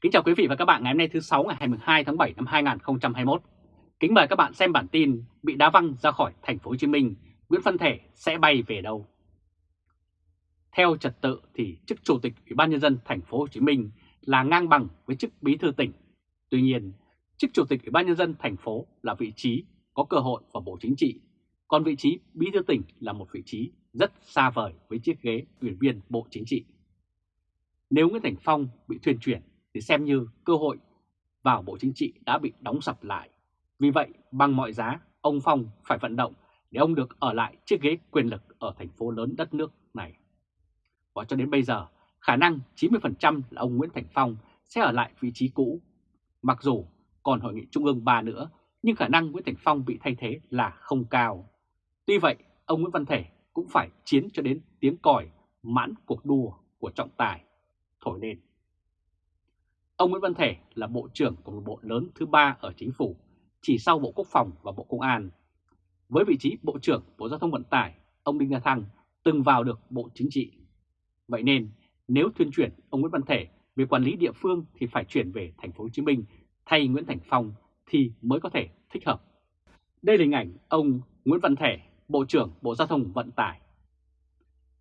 Kính chào quý vị và các bạn ngày hôm nay thứ 6 ngày 22 tháng 7 năm 2021. Kính mời các bạn xem bản tin bị đá văng ra khỏi thành phố Hồ Chí Minh, Nguyễn Văn Thể sẽ bay về đâu? Theo trật tự thì chức chủ tịch Ủy ban nhân dân thành phố Hồ Chí Minh là ngang bằng với chức bí thư tỉnh. Tuy nhiên, chức chủ tịch Ủy ban nhân dân thành phố là vị trí có cơ hội vào Bộ Chính trị, còn vị trí bí thư tỉnh là một vị trí rất xa vời với chiếc ghế ủy viên Bộ Chính trị. Nếu Nguyễn Thành Phong bị thuyền chuyển thì xem như cơ hội vào Bộ Chính trị đã bị đóng sập lại. Vì vậy, bằng mọi giá, ông Phong phải vận động để ông được ở lại chiếc ghế quyền lực ở thành phố lớn đất nước này. Và cho đến bây giờ, khả năng 90% là ông Nguyễn Thành Phong sẽ ở lại vị trí cũ. Mặc dù còn hội nghị Trung ương 3 nữa, nhưng khả năng Nguyễn Thành Phong bị thay thế là không cao. Tuy vậy, ông Nguyễn Văn Thể cũng phải chiến cho đến tiếng còi mãn cuộc đua của trọng tài thổi lên. Ông Nguyễn Văn Thể là Bộ trưởng của một bộ lớn thứ ba ở chính phủ, chỉ sau Bộ Quốc phòng và Bộ Công an. Với vị trí Bộ trưởng Bộ Giao thông Vận tải, ông Đinh La Thăng từng vào được Bộ Chính trị. Vậy nên, nếu thuyên chuyển ông Nguyễn Văn Thể về quản lý địa phương thì phải chuyển về thành phố Hồ Chí Minh thay Nguyễn Thành Phong thì mới có thể thích hợp. Đây là hình ảnh ông Nguyễn Văn Thể, Bộ trưởng Bộ Giao thông Vận tải.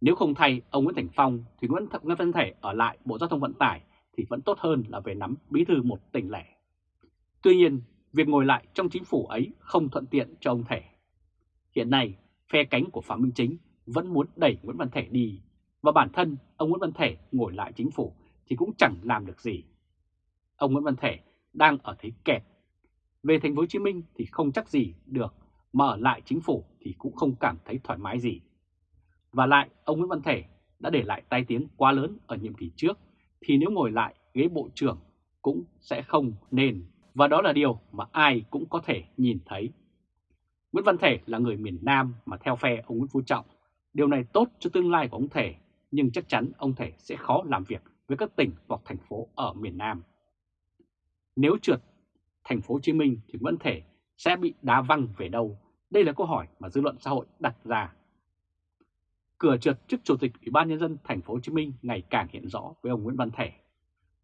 Nếu không thay ông Nguyễn Thành Phong thì Nguyễn Văn Thể ở lại Bộ Giao thông Vận tải thì vẫn tốt hơn là về nắm bí thư một tỉnh lẻ. Tuy nhiên, việc ngồi lại trong chính phủ ấy không thuận tiện cho ông Thể. Hiện nay, phe cánh của Phạm Minh Chính vẫn muốn đẩy Nguyễn Văn Thể đi, và bản thân ông Nguyễn Văn Thể ngồi lại chính phủ thì cũng chẳng làm được gì. Ông Nguyễn Văn Thể đang ở thế kẹt. Về thành phố Hồ Chí Minh thì không chắc gì được, mà ở lại chính phủ thì cũng không cảm thấy thoải mái gì. Và lại, ông Nguyễn Văn Thể đã để lại tai tiếng quá lớn ở nhiệm kỳ trước thì nếu ngồi lại ghế bộ trưởng cũng sẽ không nên. Và đó là điều mà ai cũng có thể nhìn thấy. Nguyễn Văn Thể là người miền Nam mà theo phe ông Nguyễn Phú Trọng. Điều này tốt cho tương lai của ông Thể, nhưng chắc chắn ông Thể sẽ khó làm việc với các tỉnh hoặc thành phố ở miền Nam. Nếu trượt thành phố Hồ Chí Minh thì Nguyễn Thể sẽ bị đá văng về đâu? Đây là câu hỏi mà dư luận xã hội đặt ra cửa trượt chức chủ tịch Ủy ban nhân dân thành phố Hồ Chí Minh ngày càng hiện rõ với ông Nguyễn Văn Thể.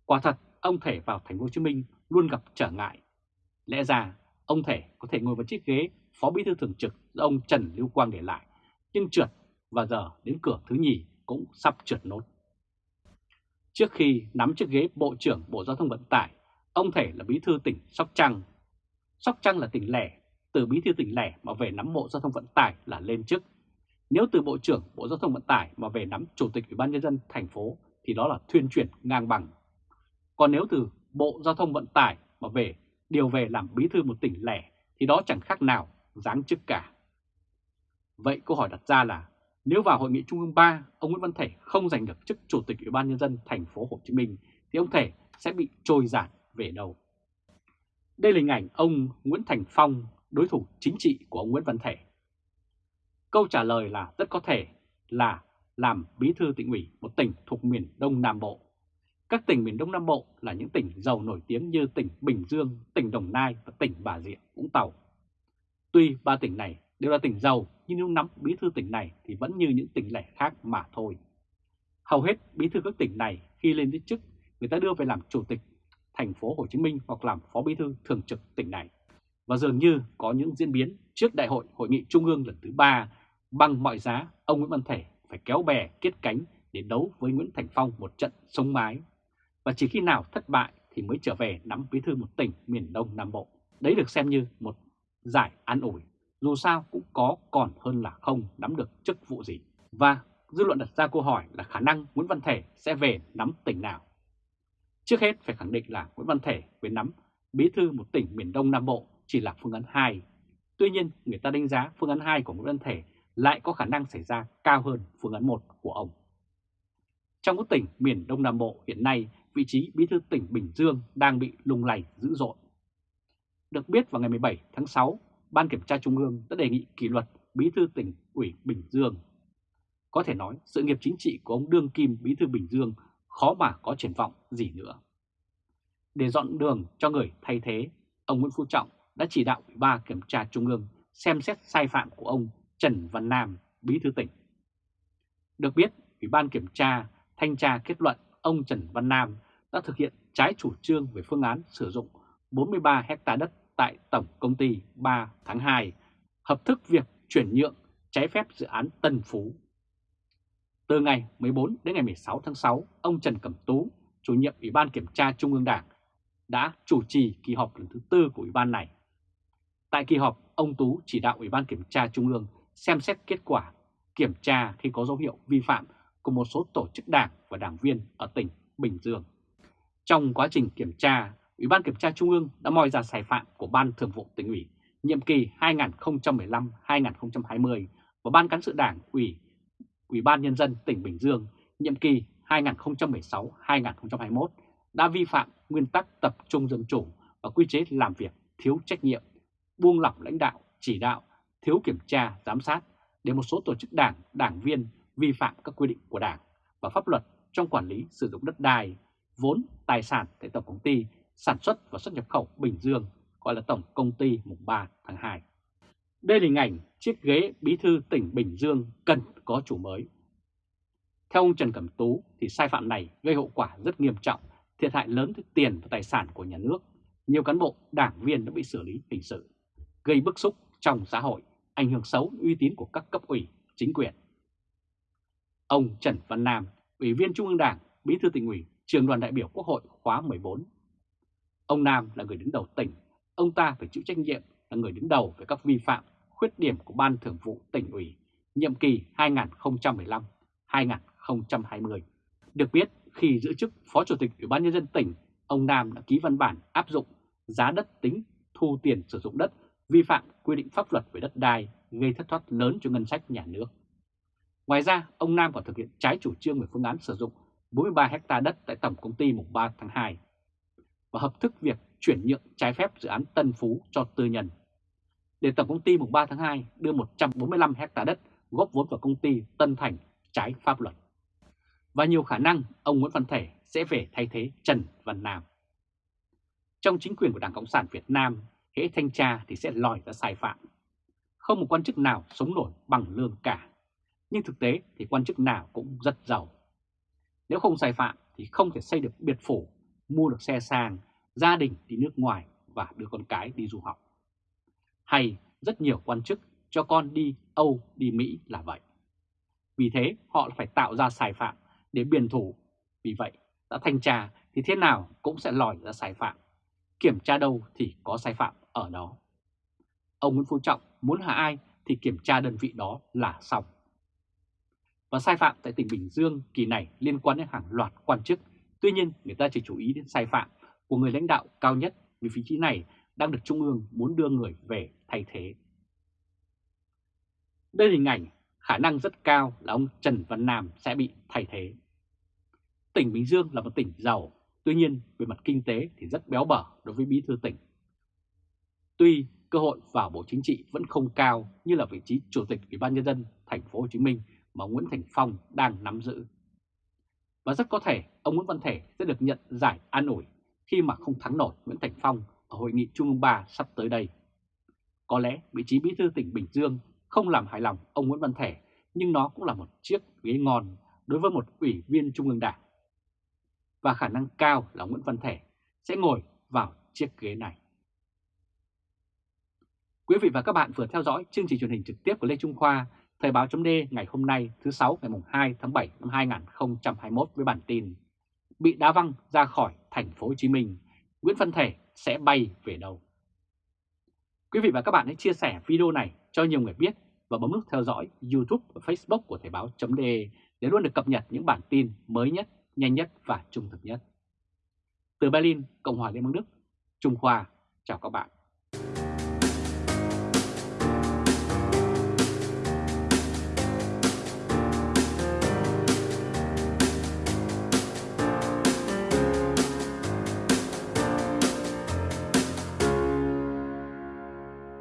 Quả thật, ông Thể vào thành phố Hồ Chí Minh luôn gặp trở ngại. Lẽ ra, ông Thể có thể ngồi vào chiếc ghế phó bí thư thường trực do ông Trần Lưu Quang để lại, nhưng trượt và giờ đến cửa thứ nhì cũng sắp trượt nốt. Trước khi nắm chiếc ghế Bộ trưởng Bộ Giao thông Vận tải, ông Thể là bí thư tỉnh Sóc Trăng. Sóc Trăng là tỉnh lẻ, từ bí thư tỉnh lẻ mà về nắm Bộ Giao thông Vận tải là lên chức nếu từ Bộ trưởng Bộ Giao thông Vận tải mà về nắm Chủ tịch Ủy ban Nhân dân thành phố thì đó là thuyên chuyển ngang bằng. Còn nếu từ Bộ Giao thông Vận tải mà về điều về làm bí thư một tỉnh lẻ thì đó chẳng khác nào giáng chức cả. Vậy câu hỏi đặt ra là nếu vào hội nghị Trung ương 3 ông Nguyễn Văn Thể không giành được chức Chủ tịch Ủy ban Nhân dân thành phố Hồ Chí Minh thì ông Thể sẽ bị trôi giạt về đâu? Đây là hình ảnh ông Nguyễn Thành Phong, đối thủ chính trị của ông Nguyễn Văn Thể. Câu trả lời là rất có thể là làm bí thư tỉnh ủy một tỉnh thuộc miền Đông Nam Bộ. Các tỉnh miền Đông Nam Bộ là những tỉnh giàu nổi tiếng như tỉnh Bình Dương, tỉnh Đồng Nai và tỉnh Bà Rịa, Vũng Tàu. Tuy ba tỉnh này đều là tỉnh giàu nhưng nếu nắm bí thư tỉnh này thì vẫn như những tỉnh lẻ khác mà thôi. Hầu hết bí thư các tỉnh này khi lên chức người ta đưa về làm chủ tịch thành phố Hồ Chí Minh hoặc làm phó bí thư thường trực tỉnh này. Và dường như có những diễn biến trước đại hội hội nghị trung ương lần thứ ba Bằng mọi giá, ông Nguyễn Văn Thể phải kéo bè kết cánh để đấu với Nguyễn Thành Phong một trận sống mái. Và chỉ khi nào thất bại thì mới trở về nắm bí thư một tỉnh miền Đông Nam Bộ. Đấy được xem như một giải an ủi, dù sao cũng có còn hơn là không nắm được chức vụ gì. Và dư luận đặt ra câu hỏi là khả năng Nguyễn Văn Thể sẽ về nắm tỉnh nào. Trước hết phải khẳng định là Nguyễn Văn Thể về nắm bí thư một tỉnh miền Đông Nam Bộ chỉ là phương án 2. Tuy nhiên, người ta đánh giá phương án 2 của Nguyễn Văn Thể lại có khả năng xảy ra cao hơn phương án 1 của ông. Trong các tỉnh miền Đông Nam Bộ hiện nay, vị trí bí thư tỉnh Bình Dương đang bị lung lay dữ dội. Được biết vào ngày 17 tháng 6, Ban Kiểm tra Trung ương đã đề nghị kỷ luật bí thư tỉnh ủy Bình Dương. Có thể nói sự nghiệp chính trị của ông Đương Kim bí thư Bình Dương khó mà có triển vọng gì nữa. Để dọn đường cho người thay thế, ông Nguyễn Phú Trọng đã chỉ đạo Ủy ban Kiểm tra Trung ương xem xét sai phạm của ông Trần Văn Nam, Bí thư tỉnh. Được biết, Ủy ban Kiểm tra, Thanh tra kết luận ông Trần Văn Nam đã thực hiện trái chủ trương về phương án sử dụng 43 hecta đất tại Tổng Công ty 3 tháng 2, hợp thức việc chuyển nhượng trái phép dự án Tân Phú. Từ ngày 14 đến ngày 16 tháng 6, ông Trần Cẩm Tú, chủ nhiệm Ủy ban Kiểm tra Trung ương Đảng, đã chủ trì kỳ họp lần thứ tư của Ủy ban này. Tại kỳ họp, ông Tú chỉ đạo Ủy ban Kiểm tra Trung ương xem xét kết quả kiểm tra khi có dấu hiệu vi phạm của một số tổ chức đảng và đảng viên ở tỉnh Bình Dương. Trong quá trình kiểm tra, Ủy ban Kiểm tra Trung ương đã moi ra sai phạm của Ban Thường vụ tỉnh ủy nhiệm kỳ 2015-2020 và Ban Cán sự Đảng ủy Ủy ban Nhân dân tỉnh Bình Dương nhiệm kỳ 2016-2021 đã vi phạm nguyên tắc tập trung dân chủ và quy chế làm việc thiếu trách nhiệm, buông lỏng lãnh đạo, chỉ đạo, thiếu kiểm tra, giám sát để một số tổ chức đảng, đảng viên vi phạm các quy định của đảng và pháp luật trong quản lý sử dụng đất đai, vốn, tài sản tại Tổng Công ty Sản xuất và xuất nhập khẩu Bình Dương, gọi là Tổng Công ty mùng 3 tháng 2. Đây là hình ảnh chiếc ghế bí thư tỉnh Bình Dương cần có chủ mới. Theo ông Trần Cẩm Tú thì sai phạm này gây hậu quả rất nghiêm trọng, thiệt hại lớn tới tiền và tài sản của nhà nước. Nhiều cán bộ, đảng viên đã bị xử lý hình sự, gây bức xúc trong xã hội, ảnh hưởng xấu uy tín của các cấp ủy, chính quyền. Ông Trần Văn Nam, Ủy viên Trung ương Đảng, Bí thư tỉnh ủy, trường đoàn đại biểu Quốc hội khóa 14. Ông Nam là người đứng đầu tỉnh, ông ta phải chịu trách nhiệm là người đứng đầu về các vi phạm, khuyết điểm của Ban Thường vụ tỉnh ủy nhiệm kỳ 2015-2020. Được biết, khi giữ chức Phó Chủ tịch Ủy ban Nhân dân tỉnh, ông Nam đã ký văn bản áp dụng giá đất tính thu tiền sử dụng đất vi phạm quy định pháp luật về đất đai gây thất thoát lớn cho ngân sách nhà nước. Ngoài ra, ông Nam còn thực hiện trái chủ trương về phương án sử dụng 43 ha đất tại Tổng Công ty mùng 3 tháng 2 và hợp thức việc chuyển nhượng trái phép dự án Tân Phú cho tư nhân. Để Tổng Công ty mùng 3 tháng 2 đưa 145 ha đất góp vốn vào công ty Tân Thành trái pháp luật. Và nhiều khả năng ông Nguyễn Văn Thể sẽ về thay thế Trần Văn Nam. Trong chính quyền của Đảng Cộng sản Việt Nam, hễ thanh tra thì sẽ lòi ra sai phạm. Không một quan chức nào sống nổi bằng lương cả. Nhưng thực tế thì quan chức nào cũng rất giàu. Nếu không sai phạm thì không thể xây được biệt phủ, mua được xe sang, gia đình đi nước ngoài và đưa con cái đi du học. Hay rất nhiều quan chức cho con đi Âu, đi Mỹ là vậy. Vì thế họ phải tạo ra sai phạm để biển thủ. Vì vậy, đã thanh tra thì thế nào cũng sẽ lòi ra sai phạm. Kiểm tra đâu thì có sai phạm ở đó. Ông Nguyễn Phú Trọng muốn hạ ai thì kiểm tra đơn vị đó là xong. Và sai phạm tại tỉnh Bình Dương kỳ này liên quan đến hàng loạt quan chức. Tuy nhiên người ta chỉ chú ý đến sai phạm của người lãnh đạo cao nhất vì vị trí này đang được Trung ương muốn đưa người về thay thế. Đây là hình ảnh khả năng rất cao là ông Trần Văn Nam sẽ bị thay thế. Tỉnh Bình Dương là một tỉnh giàu, tuy nhiên về mặt kinh tế thì rất béo bở đối với bí thư tỉnh. Tuy cơ hội vào Bộ Chính trị vẫn không cao như là vị trí Chủ tịch Ủy ban nhân dân thành phố Hồ Chí Minh mà Nguyễn Thành Phong đang nắm giữ. Và rất có thể ông Nguyễn Văn Thể sẽ được nhận giải an ủi khi mà không thắng nổi Nguyễn Thành Phong ở hội nghị Trung ương 3 sắp tới đây. Có lẽ vị trí bí thư tỉnh Bình Dương không làm hài lòng ông Nguyễn Văn Thể, nhưng nó cũng là một chiếc ghế ngon đối với một ủy viên Trung ương Đảng. Và khả năng cao là Nguyễn Văn Thể sẽ ngồi vào chiếc ghế này. Quý vị và các bạn vừa theo dõi chương trình truyền hình trực tiếp của Lê Trung Khoa, Thời báo chấm ngày hôm nay thứ 6 ngày 2 tháng 7 năm 2021 với bản tin Bị đá văng ra khỏi thành phố Hồ Chí Minh, Nguyễn Văn Thể sẽ bay về đâu? Quý vị và các bạn hãy chia sẻ video này cho nhiều người biết và bấm nút theo dõi YouTube và Facebook của Thời báo chấm để luôn được cập nhật những bản tin mới nhất, nhanh nhất và trung thực nhất. Từ Berlin, Cộng hòa Liên bang Đức, Trung Khoa, chào các bạn.